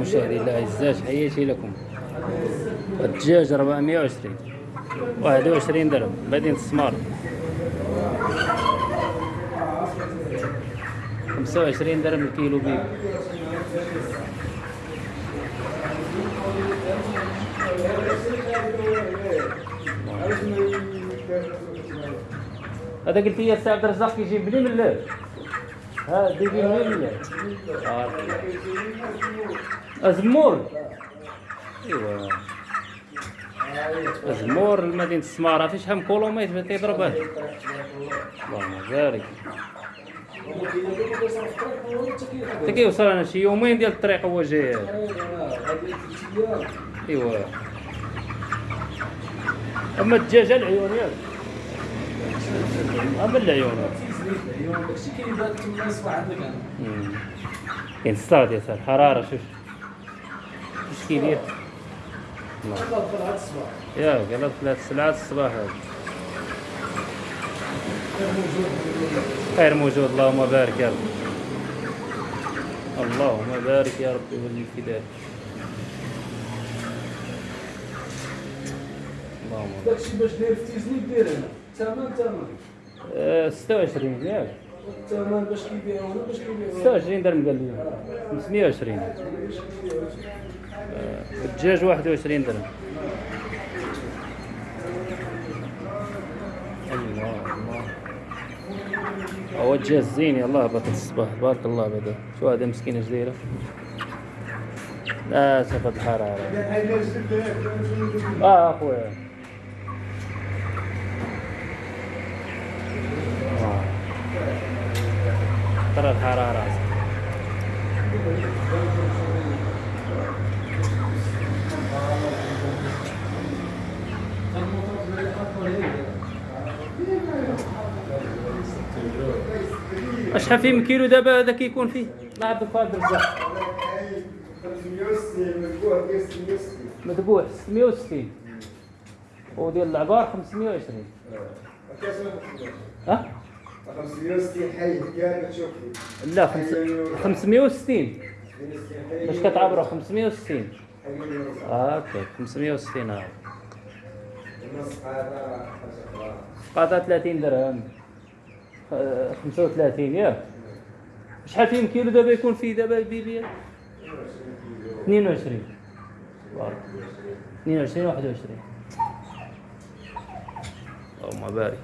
مشاهدي الاعزاء تحياتي لكم. الدجاج 420 21 درهم. مدينة السمار 25 درهم الكيلو بيب هذا قلت لي السي عبد الرزاق كيجيب منين من الليل ها ديجي منين من الليل آه. الزمور ايوا الزمور لمدينة السمارة في شحال من كيلومتر تيضرب هذا اللهم بارك. حتى كيوصل أنا شي يومين ديال الطريق هو جاي. ايوا أما الدجاجه العيون ياك. اما العيون داكشي كيبان تما يصبح عندك أنا. كاين الصاد يا سار حرارة شوف. اش كيدير الله. هذا طلعت الصباح يا قال ثلاث ساعات الصباح. هذا خير موجود اللهم بارك يا رب. اللهم بارك يا رب ولي في ذلك اللهم بارك. داكشي باش داير في تيزني دير هنا ثمن آه، 26 ياك الثمن باش كيبيعوا هنا باش كيبيعوا 26 درهم قال لي. 520 آه، الدجاج 21 درهم. هو الدجاج زين يلاه بطل الصباح. بارك الله بعدا شو هذا مسكين اش لا سفد الحرارة آه أخويا. ترى الحرارة شحال فيه من كيلو دابا هذا كيكون فيه؟ الله يعطيك فهد الرزاق 560 مذبوح ديال 660 مذبوح 660 وديال العقار 520 ها؟ 560 حي كان تشوف لا خمس... 560 باش كتعبروا 560 آه أوكي 560 آه. قاطع 30 درهم. آه، 35 ياك شحال فيه من كيلو دابا يكون فيه دابا بيبي 22 بارك. 22 21 اللهم بارك.